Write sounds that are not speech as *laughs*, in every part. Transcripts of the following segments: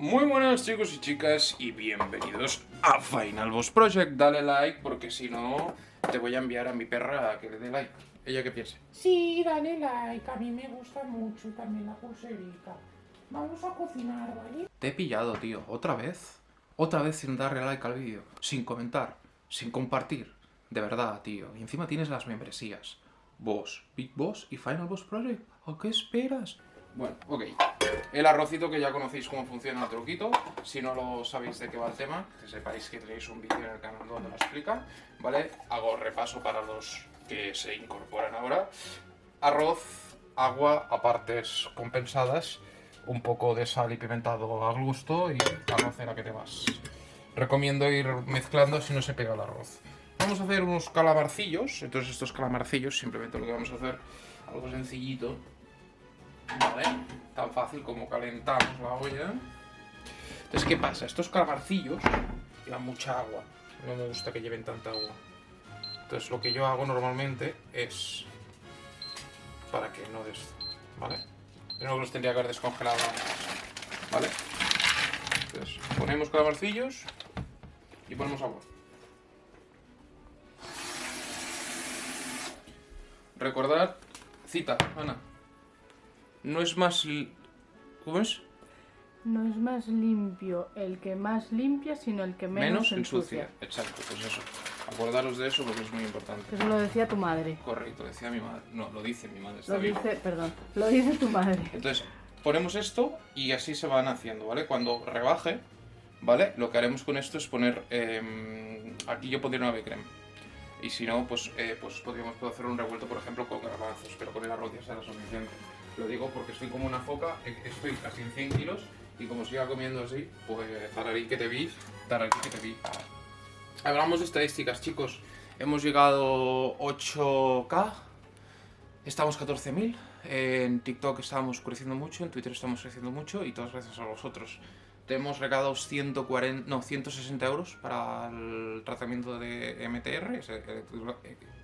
Muy buenas chicos y chicas y bienvenidos a Final Boss Project. Dale like porque si no te voy a enviar a mi perra a que le dé like. ¿Ella qué piensa? Sí, dale like, a mí me gusta mucho también la pulserita. Vamos a cocinar, ¿vale? Te he pillado, tío. ¿Otra vez? Otra vez sin darle like al vídeo. Sin comentar. Sin compartir. De verdad, tío. Y encima tienes las membresías. Boss, Big Boss y Final Boss Project. ¿A qué esperas? Bueno, ok. El arrocito que ya conocéis cómo funciona el truquito. Si no lo sabéis de qué va el tema, que sepáis que tenéis un vídeo en el canal donde lo explica. ¿Vale? Hago repaso para los que se incorporan ahora. Arroz, agua a partes compensadas, un poco de sal y pimentado al gusto y arrocera que te vas. Recomiendo ir mezclando si no se pega el arroz. Vamos a hacer unos calamarcillos, entonces estos calamarcillos simplemente lo que vamos a hacer, algo sencillito, ¿vale? Tan fácil como calentamos la olla. Entonces, ¿qué pasa? Estos calamarcillos llevan mucha agua, no me gusta que lleven tanta agua. Entonces lo que yo hago normalmente es para que no des... ¿vale? Primero que los tendría que haber descongelado antes, ¿vale? Entonces ponemos calamarcillos y ponemos agua. Recordad, cita, Ana. No es más... ¿Cómo es? No es más limpio el que más limpia, sino el que menos, Menos ensucia. Exacto, pues eso. Acordaros de eso porque es muy importante. Eso lo decía tu madre. Correcto, decía mi madre. No, lo dice mi madre. Está Lo dice, perdón, lo dice tu madre. Entonces, ponemos esto y así se van haciendo, ¿vale? Cuando rebaje, ¿vale? Lo que haremos con esto es poner... eh, aquí yo pondría una creme Y si no, pues, eh, pues podríamos hacer un revuelto, por ejemplo, con garbanzos, pero con el arroz ya será suficiente. Lo digo porque estoy como una foca, eh, estoy casi en 100 kilos y como siga comiendo así, pues tararí que te vi, tararí que te vi. Hablamos de estadísticas, chicos. Hemos llegado 8K, estamos 14.000. En TikTok estamos creciendo mucho, en Twitter estamos creciendo mucho y todas gracias a vosotros. Hemos regalado 140, no, 160 euros para el tratamiento de MTR, es electro-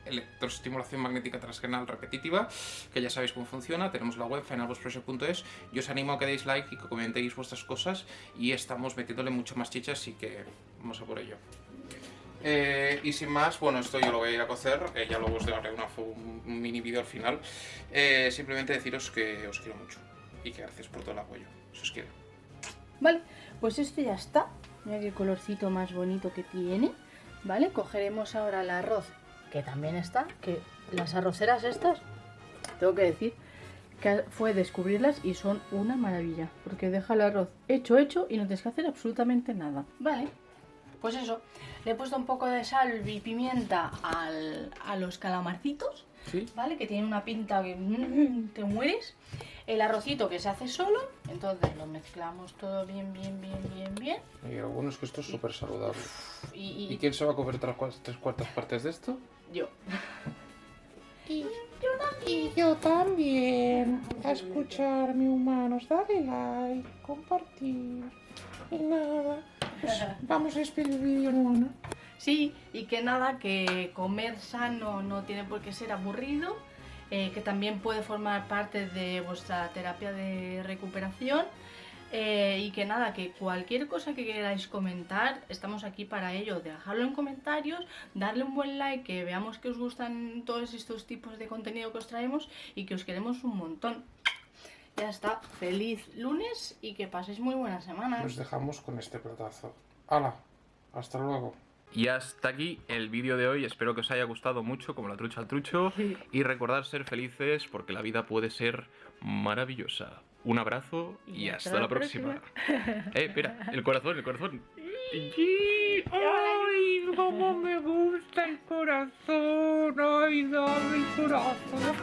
electroestimulación magnética transcranial repetitiva, que ya sabéis cómo funciona. Tenemos la web finalbossproject.es y os animo a que deis like y que comentéis vuestras cosas y estamos metiéndole mucho más chichas, así que vamos a por ello. Eh, y sin más, bueno, esto yo lo voy a ir a cocer, eh, ya luego os daré una un mini vídeo al final. Eh, simplemente deciros que os quiero mucho y que gracias por todo el apoyo. Si os quiero. Vale, pues esto ya está. Mira qué colorcito más bonito que tiene. Vale, cogeremos ahora el arroz, que también está, que las arroceras estas, tengo que decir, que fue descubrirlas y son una maravilla, porque deja el arroz hecho, hecho y no tienes que hacer absolutamente nada. Vale, pues eso, le he puesto un poco de sal y pimienta al- a los calamarcitos, ¿Sí? ¿vale? Que tiene una pinta que te mueres. El arrocito que se hace solo, entonces lo mezclamos todo bien, bien, bien, bien, bien. Y lo bueno es que esto es súper saludable. Y, y- ¿Y quién se va a comer tres, cua- tres cuartas partes de esto? yo. *laughs* Y y yo también. A escucharme, humanos. Dale like, compartir. Y nada. Pues *laughs* vamos a despedir el vídeo, ¿no? Sí, y que nada, que comer sano no tiene por qué ser aburrido, eh, que también puede formar parte de vuestra terapia de recuperación. eh, y que nada, que cualquier cosa que queráis comentar, estamos aquí para ello. Dejadlo en comentarios, darle un buen like, que veamos que os gustan todos estos tipos de contenido que os traemos y que os queremos un montón. Ya está, feliz lunes y que paséis muy buena semana. Nos dejamos con este platazo. ¡Hala! Hasta luego. Y hasta aquí el vídeo de hoy. Espero que os haya gustado mucho, como la trucha al trucho. *laughs* Y recordar ser felices porque la vida puede ser maravillosa. Un abrazo y, Y hasta, hasta la la próxima. eh, espera, el corazón, el corazón. *laughs* ¡Ay, cómo me gusta el corazón! ¡Ay, dame el corazón!